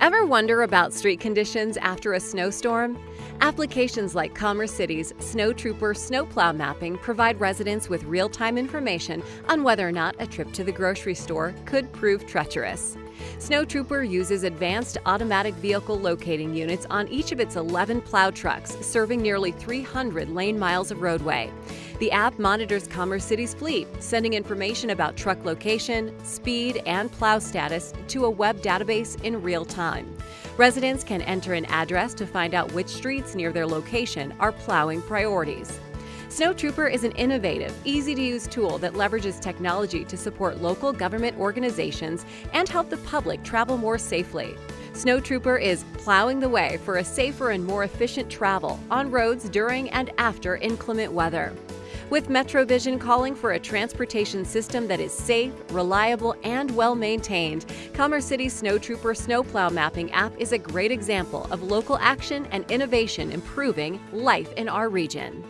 Ever wonder about street conditions after a snowstorm? Applications like Commerce City's Snow Trooper Snowplow Mapping provide residents with real time information on whether or not a trip to the grocery store could prove treacherous. Snow Trooper uses advanced automatic vehicle locating units on each of its 11 plow trucks, serving nearly 300 lane miles of roadway. The app monitors Commerce City's fleet, sending information about truck location, speed, and plow status to a web database in real time. Residents can enter an address to find out which streets near their location are plowing priorities. Snow Trooper is an innovative, easy to use tool that leverages technology to support local government organizations and help the public travel more safely. Snow Trooper is plowing the way for a safer and more efficient travel on roads during and after inclement weather. With MetroVision calling for a transportation system that is safe, reliable, and well maintained, Commerce City's Snow Trooper Snowplow Mapping app is a great example of local action and innovation improving life in our region.